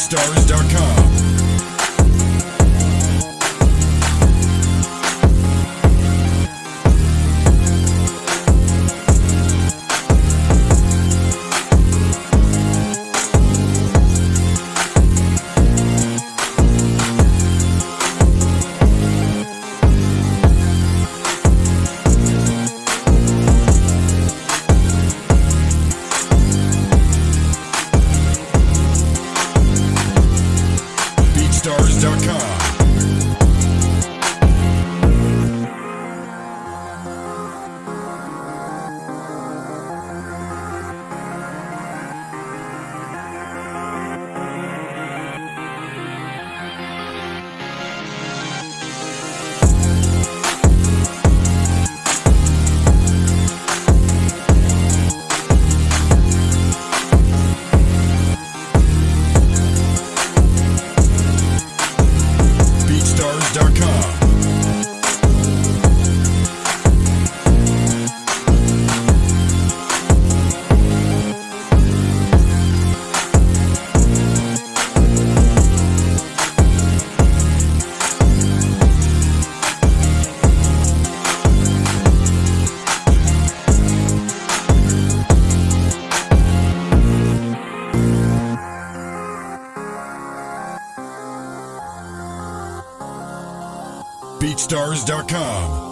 BeatStars.com. BeatStars.com. BeatStars.com.